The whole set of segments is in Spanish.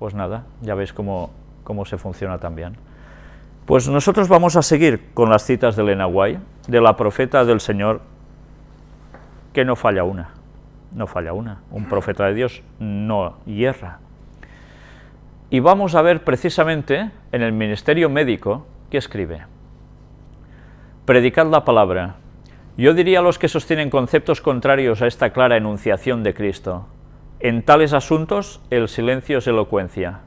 Pues nada, ya veis cómo, cómo se funciona también. Pues nosotros vamos a seguir con las citas de Elena White, de la profeta del Señor, que no falla una, no falla una. Un profeta de Dios no hierra. Y vamos a ver precisamente en el ministerio médico que escribe. Predicad la palabra. Yo diría a los que sostienen conceptos contrarios a esta clara enunciación de Cristo. En tales asuntos el silencio es elocuencia.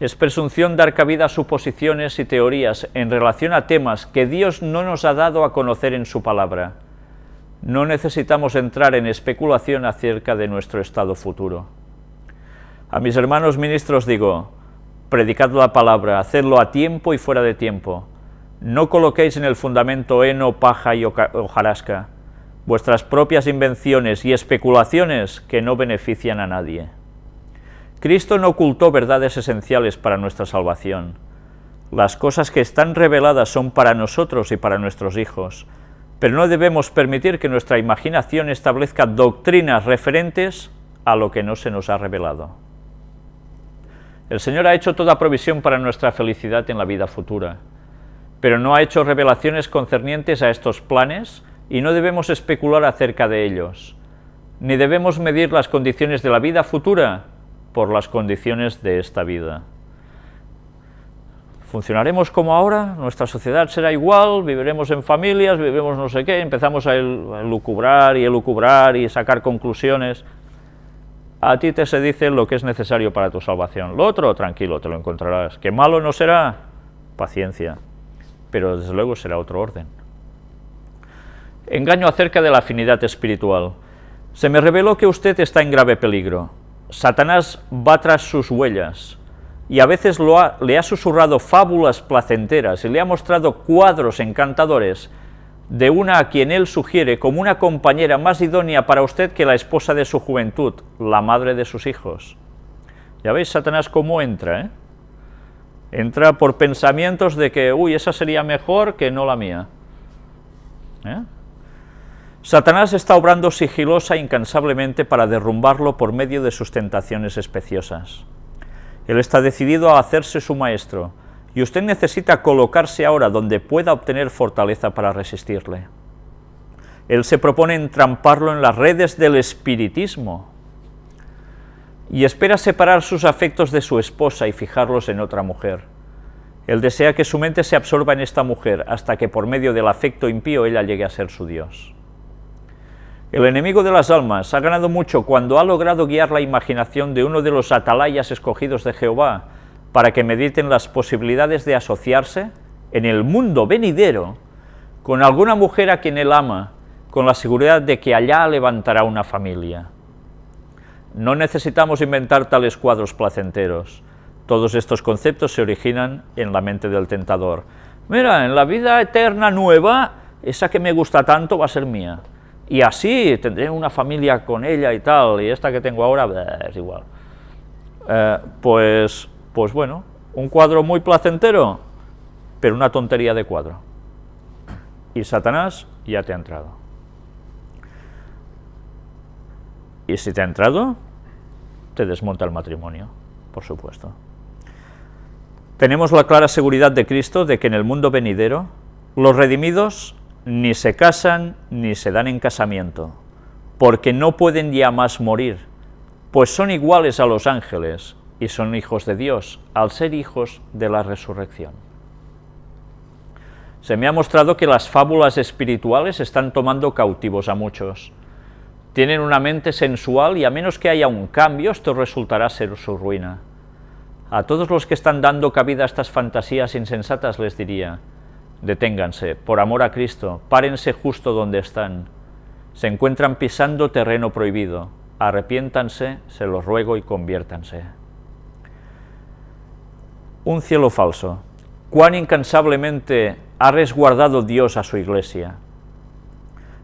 Es presunción dar cabida a suposiciones y teorías en relación a temas que Dios no nos ha dado a conocer en su palabra. No necesitamos entrar en especulación acerca de nuestro estado futuro. A mis hermanos ministros digo, predicad la palabra, hacedlo a tiempo y fuera de tiempo. No coloquéis en el fundamento heno, paja y hojarasca, vuestras propias invenciones y especulaciones que no benefician a nadie. Cristo no ocultó verdades esenciales para nuestra salvación. Las cosas que están reveladas son para nosotros y para nuestros hijos, pero no debemos permitir que nuestra imaginación establezca doctrinas referentes a lo que no se nos ha revelado. El Señor ha hecho toda provisión para nuestra felicidad en la vida futura, pero no ha hecho revelaciones concernientes a estos planes y no debemos especular acerca de ellos, ni debemos medir las condiciones de la vida futura por las condiciones de esta vida. Funcionaremos como ahora, nuestra sociedad será igual, viviremos en familias, viviremos no sé qué, empezamos a lucubrar y elucubrar y sacar conclusiones. A ti te se dice lo que es necesario para tu salvación. Lo otro, tranquilo, te lo encontrarás. ¿Que malo no será? Paciencia. Pero desde luego será otro orden. Engaño acerca de la afinidad espiritual. Se me reveló que usted está en grave peligro. Satanás va tras sus huellas y a veces le ha susurrado fábulas placenteras y le ha mostrado cuadros encantadores de una a quien él sugiere como una compañera más idónea para usted que la esposa de su juventud, la madre de sus hijos. Ya veis Satanás cómo entra, ¿eh? Entra por pensamientos de que, uy, esa sería mejor que no la mía. ¿Eh? Satanás está obrando sigilosa e incansablemente para derrumbarlo por medio de sus tentaciones especiosas. Él está decidido a hacerse su maestro, y usted necesita colocarse ahora donde pueda obtener fortaleza para resistirle. Él se propone entramparlo en las redes del espiritismo, y espera separar sus afectos de su esposa y fijarlos en otra mujer. Él desea que su mente se absorba en esta mujer hasta que por medio del afecto impío ella llegue a ser su Dios. El enemigo de las almas ha ganado mucho cuando ha logrado guiar la imaginación de uno de los atalayas escogidos de Jehová para que mediten las posibilidades de asociarse en el mundo venidero con alguna mujer a quien él ama, con la seguridad de que allá levantará una familia. No necesitamos inventar tales cuadros placenteros. Todos estos conceptos se originan en la mente del tentador. Mira, en la vida eterna nueva, esa que me gusta tanto va a ser mía y así tendré una familia con ella y tal, y esta que tengo ahora, es igual. Eh, pues, pues bueno, un cuadro muy placentero, pero una tontería de cuadro. Y Satanás ya te ha entrado. Y si te ha entrado, te desmonta el matrimonio, por supuesto. Tenemos la clara seguridad de Cristo de que en el mundo venidero, los redimidos ni se casan ni se dan en casamiento, porque no pueden ya más morir, pues son iguales a los ángeles y son hijos de Dios, al ser hijos de la resurrección. Se me ha mostrado que las fábulas espirituales están tomando cautivos a muchos. Tienen una mente sensual y a menos que haya un cambio, esto resultará ser su ruina. A todos los que están dando cabida a estas fantasías insensatas les diría, Deténganse, por amor a Cristo, párense justo donde están. Se encuentran pisando terreno prohibido. Arrepiéntanse, se los ruego, y conviértanse. Un cielo falso. Cuán incansablemente ha resguardado Dios a su iglesia.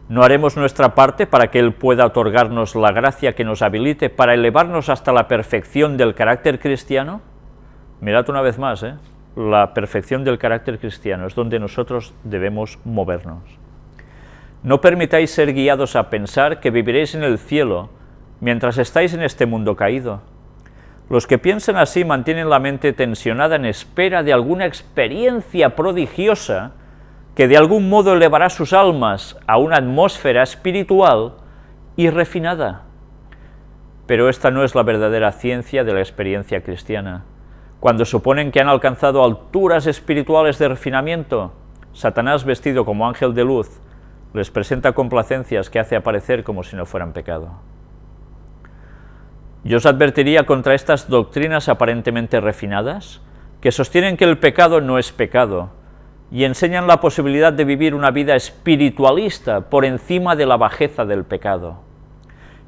¿No haremos nuestra parte para que Él pueda otorgarnos la gracia que nos habilite para elevarnos hasta la perfección del carácter cristiano? Mirad una vez más, ¿eh? La perfección del carácter cristiano, es donde nosotros debemos movernos. No permitáis ser guiados a pensar que viviréis en el cielo mientras estáis en este mundo caído. Los que piensan así mantienen la mente tensionada en espera de alguna experiencia prodigiosa que de algún modo elevará sus almas a una atmósfera espiritual y refinada. Pero esta no es la verdadera ciencia de la experiencia cristiana. Cuando suponen que han alcanzado alturas espirituales de refinamiento, Satanás vestido como ángel de luz les presenta complacencias que hace aparecer como si no fueran pecado. Yo os advertiría contra estas doctrinas aparentemente refinadas, que sostienen que el pecado no es pecado, y enseñan la posibilidad de vivir una vida espiritualista por encima de la bajeza del pecado.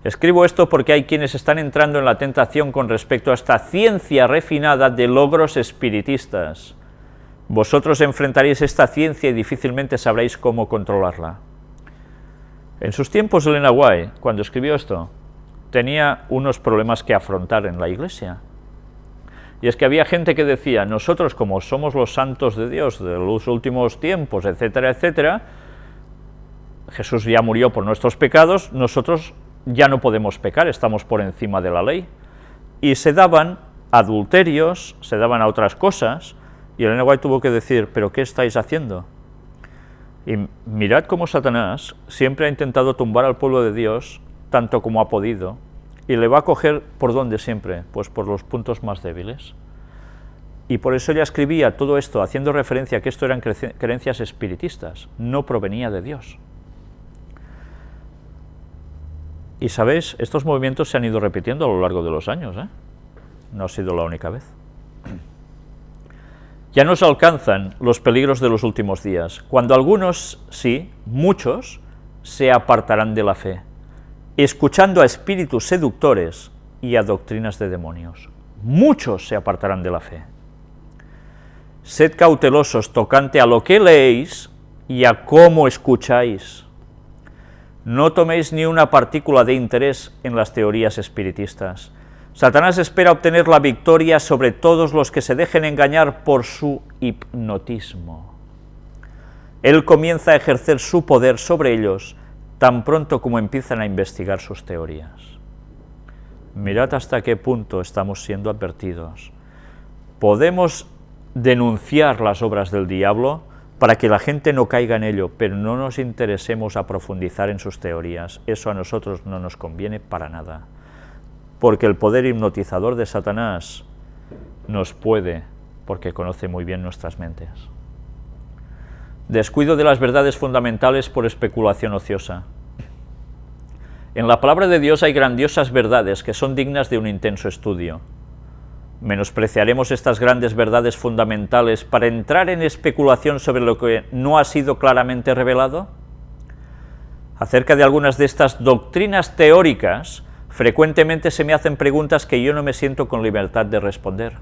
Escribo esto porque hay quienes están entrando en la tentación con respecto a esta ciencia refinada de logros espiritistas. Vosotros enfrentaréis esta ciencia y difícilmente sabréis cómo controlarla. En sus tiempos, Elena White, cuando escribió esto, tenía unos problemas que afrontar en la iglesia. Y es que había gente que decía, nosotros como somos los santos de Dios de los últimos tiempos, etcétera, etcétera, Jesús ya murió por nuestros pecados, nosotros ya no podemos pecar, estamos por encima de la ley. Y se daban adulterios, se daban a otras cosas, y el White tuvo que decir, ¿pero qué estáis haciendo? Y mirad cómo Satanás siempre ha intentado tumbar al pueblo de Dios tanto como ha podido, y le va a coger por dónde siempre, pues por los puntos más débiles. Y por eso ella escribía todo esto haciendo referencia a que esto eran creencias espiritistas, no provenía de Dios. Y sabéis, estos movimientos se han ido repitiendo a lo largo de los años, ¿eh? no ha sido la única vez. Ya nos alcanzan los peligros de los últimos días, cuando algunos, sí, muchos, se apartarán de la fe escuchando a espíritus seductores y a doctrinas de demonios. Muchos se apartarán de la fe. Sed cautelosos tocante a lo que leéis y a cómo escucháis. No toméis ni una partícula de interés en las teorías espiritistas. Satanás espera obtener la victoria sobre todos los que se dejen engañar por su hipnotismo. Él comienza a ejercer su poder sobre ellos tan pronto como empiezan a investigar sus teorías. Mirad hasta qué punto estamos siendo advertidos. Podemos denunciar las obras del diablo para que la gente no caiga en ello, pero no nos interesemos a profundizar en sus teorías. Eso a nosotros no nos conviene para nada. Porque el poder hipnotizador de Satanás nos puede, porque conoce muy bien nuestras mentes descuido de las verdades fundamentales por especulación ociosa. En la palabra de Dios hay grandiosas verdades que son dignas de un intenso estudio. ¿Menospreciaremos estas grandes verdades fundamentales para entrar en especulación sobre lo que no ha sido claramente revelado? Acerca de algunas de estas doctrinas teóricas, frecuentemente se me hacen preguntas que yo no me siento con libertad de responder.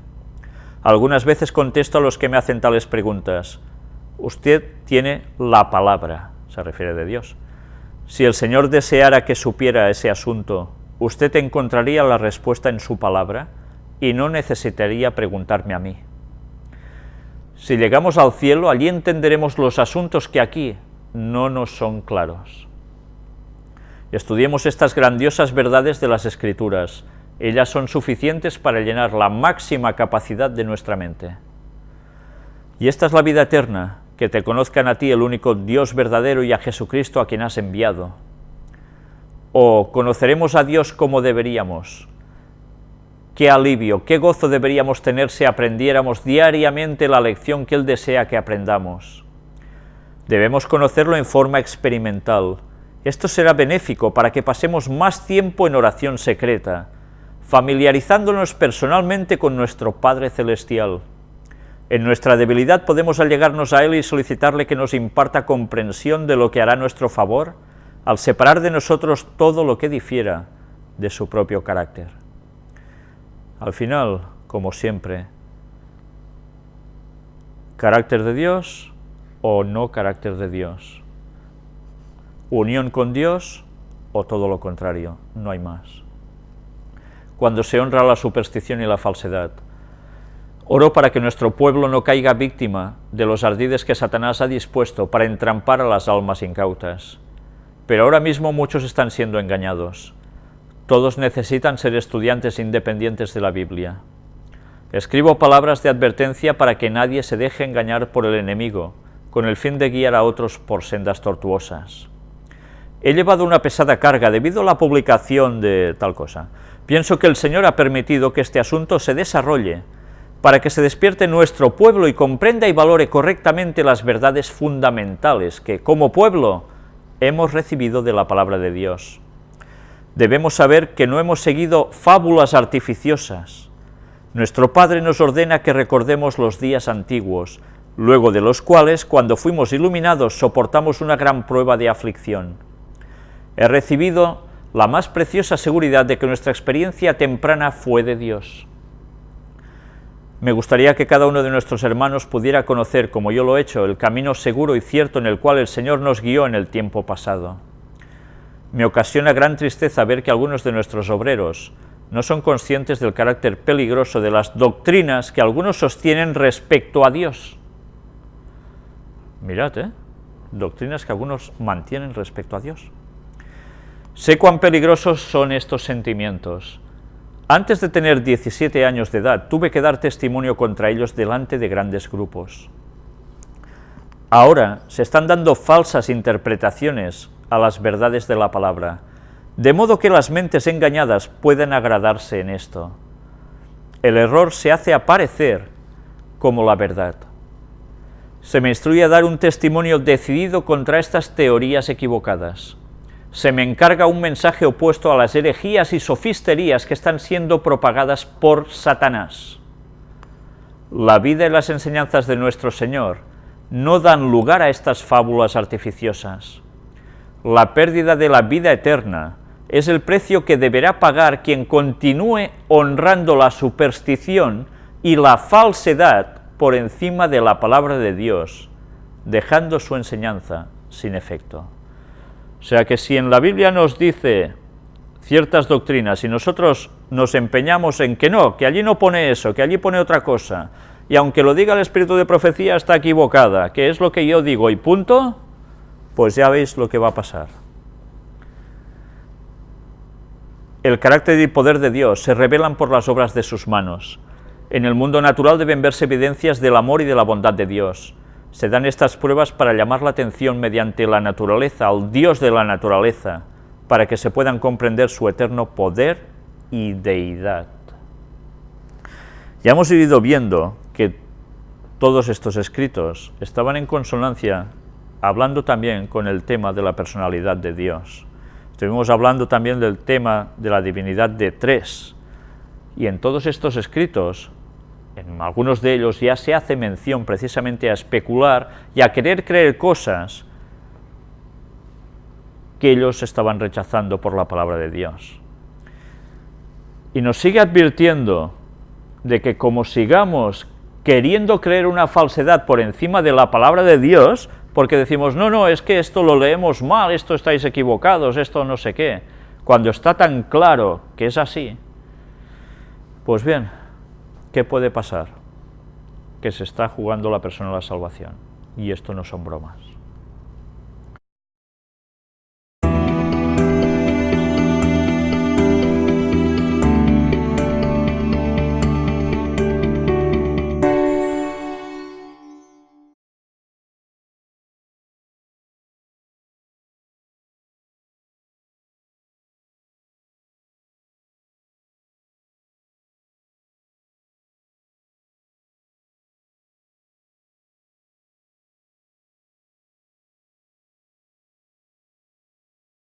Algunas veces contesto a los que me hacen tales preguntas, usted tiene la palabra, se refiere de Dios. Si el Señor deseara que supiera ese asunto, usted encontraría la respuesta en su palabra y no necesitaría preguntarme a mí. Si llegamos al cielo, allí entenderemos los asuntos que aquí no nos son claros. Estudiemos estas grandiosas verdades de las Escrituras. Ellas son suficientes para llenar la máxima capacidad de nuestra mente. Y esta es la vida eterna, que te conozcan a ti el único Dios verdadero y a Jesucristo a quien has enviado. O conoceremos a Dios como deberíamos. Qué alivio, qué gozo deberíamos tener si aprendiéramos diariamente la lección que Él desea que aprendamos. Debemos conocerlo en forma experimental. Esto será benéfico para que pasemos más tiempo en oración secreta, familiarizándonos personalmente con nuestro Padre Celestial. En nuestra debilidad podemos allegarnos a Él y solicitarle que nos imparta comprensión de lo que hará nuestro favor, al separar de nosotros todo lo que difiera de su propio carácter. Al final, como siempre, carácter de Dios o no carácter de Dios, unión con Dios o todo lo contrario, no hay más. Cuando se honra la superstición y la falsedad, Oro para que nuestro pueblo no caiga víctima de los ardides que Satanás ha dispuesto para entrampar a las almas incautas. Pero ahora mismo muchos están siendo engañados. Todos necesitan ser estudiantes independientes de la Biblia. Escribo palabras de advertencia para que nadie se deje engañar por el enemigo, con el fin de guiar a otros por sendas tortuosas. He llevado una pesada carga debido a la publicación de tal cosa. Pienso que el Señor ha permitido que este asunto se desarrolle para que se despierte nuestro pueblo y comprenda y valore correctamente las verdades fundamentales que, como pueblo, hemos recibido de la palabra de Dios. Debemos saber que no hemos seguido fábulas artificiosas. Nuestro Padre nos ordena que recordemos los días antiguos, luego de los cuales, cuando fuimos iluminados, soportamos una gran prueba de aflicción. He recibido la más preciosa seguridad de que nuestra experiencia temprana fue de Dios. Me gustaría que cada uno de nuestros hermanos pudiera conocer, como yo lo he hecho, el camino seguro y cierto en el cual el Señor nos guió en el tiempo pasado. Me ocasiona gran tristeza ver que algunos de nuestros obreros no son conscientes del carácter peligroso de las doctrinas que algunos sostienen respecto a Dios. Mirad, ¿eh? Doctrinas que algunos mantienen respecto a Dios. Sé cuán peligrosos son estos sentimientos, antes de tener 17 años de edad, tuve que dar testimonio contra ellos delante de grandes grupos. Ahora se están dando falsas interpretaciones a las verdades de la palabra, de modo que las mentes engañadas pueden agradarse en esto. El error se hace aparecer como la verdad. Se me instruye a dar un testimonio decidido contra estas teorías equivocadas se me encarga un mensaje opuesto a las herejías y sofisterías que están siendo propagadas por Satanás. La vida y las enseñanzas de nuestro Señor no dan lugar a estas fábulas artificiosas. La pérdida de la vida eterna es el precio que deberá pagar quien continúe honrando la superstición y la falsedad por encima de la palabra de Dios, dejando su enseñanza sin efecto. O sea que si en la Biblia nos dice ciertas doctrinas y nosotros nos empeñamos en que no, que allí no pone eso, que allí pone otra cosa, y aunque lo diga el espíritu de profecía está equivocada, que es lo que yo digo y punto, pues ya veis lo que va a pasar. El carácter y poder de Dios se revelan por las obras de sus manos. En el mundo natural deben verse evidencias del amor y de la bondad de Dios. Se dan estas pruebas para llamar la atención mediante la naturaleza, al Dios de la naturaleza, para que se puedan comprender su eterno poder y deidad. Ya hemos ido viendo que todos estos escritos estaban en consonancia, hablando también con el tema de la personalidad de Dios. Estuvimos hablando también del tema de la divinidad de tres, y en todos estos escritos en algunos de ellos ya se hace mención precisamente a especular y a querer creer cosas que ellos estaban rechazando por la palabra de Dios. Y nos sigue advirtiendo de que como sigamos queriendo creer una falsedad por encima de la palabra de Dios, porque decimos, no, no, es que esto lo leemos mal, esto estáis equivocados, esto no sé qué, cuando está tan claro que es así, pues bien, ¿qué puede pasar? Que se está jugando la persona a la salvación. Y esto no son bromas.